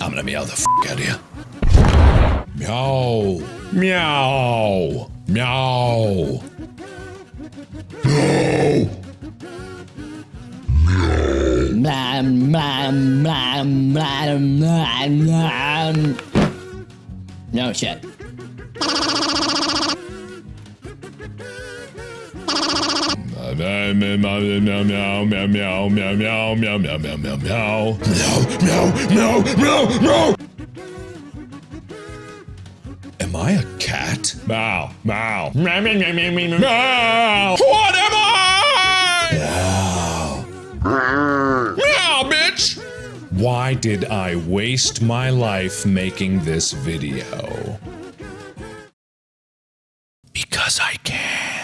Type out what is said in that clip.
I'm gonna meow the f out of you. Meow. Meow. Meow. No shit. Meow, meow, meow, meow, meow, meow, meow, meow, meow, meow, meow, meow, meow, meow, meow, meow, meow. Am I a cat? Meow, meow, meow, meow, meow, meow, meow. What am I? Meow. Meow, bitch. Why did I waste my life making this video? Because I can.